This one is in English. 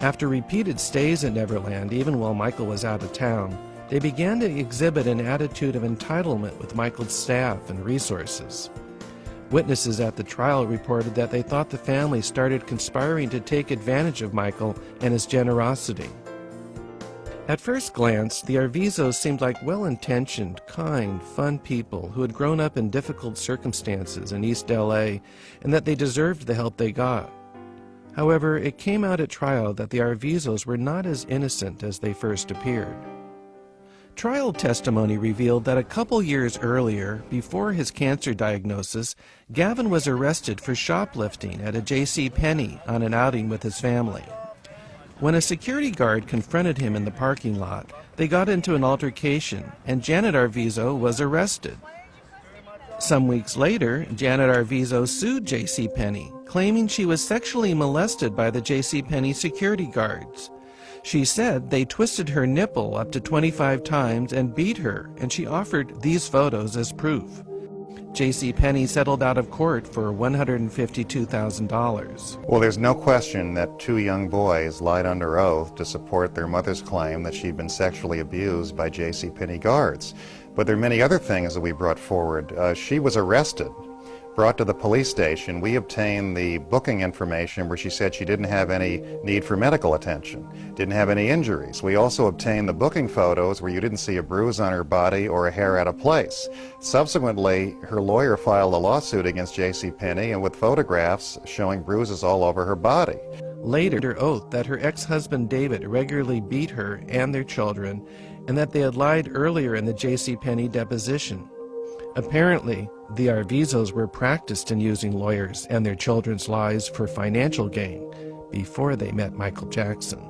After repeated stays at Neverland, even while Michael was out of town, they began to exhibit an attitude of entitlement with Michael's staff and resources. Witnesses at the trial reported that they thought the family started conspiring to take advantage of Michael and his generosity. At first glance, the Arvizos seemed like well-intentioned, kind, fun people who had grown up in difficult circumstances in East LA and that they deserved the help they got. However, it came out at trial that the Arvizos were not as innocent as they first appeared. Trial testimony revealed that a couple years earlier, before his cancer diagnosis, Gavin was arrested for shoplifting at a J.C. Penney on an outing with his family. When a security guard confronted him in the parking lot, they got into an altercation and Janet Arvizo was arrested. Some weeks later, Janet Arvizo sued J.C. Penney, claiming she was sexually molested by the J.C. Penney security guards. She said they twisted her nipple up to 25 times and beat her, and she offered these photos as proof. J.C. Penney settled out of court for $152,000. Well, there's no question that two young boys lied under oath to support their mother's claim that she'd been sexually abused by J.C. Penney guards. But there are many other things that we brought forward. Uh, she was arrested brought to the police station, we obtained the booking information where she said she didn't have any need for medical attention, didn't have any injuries. We also obtained the booking photos where you didn't see a bruise on her body or a hair out of place. Subsequently, her lawyer filed a lawsuit against J.C. Penney and with photographs showing bruises all over her body. Later, oath that her ex-husband David regularly beat her and their children and that they had lied earlier in the J.C. Penney deposition. Apparently, the Arvizos were practiced in using lawyers and their children's lives for financial gain before they met Michael Jackson.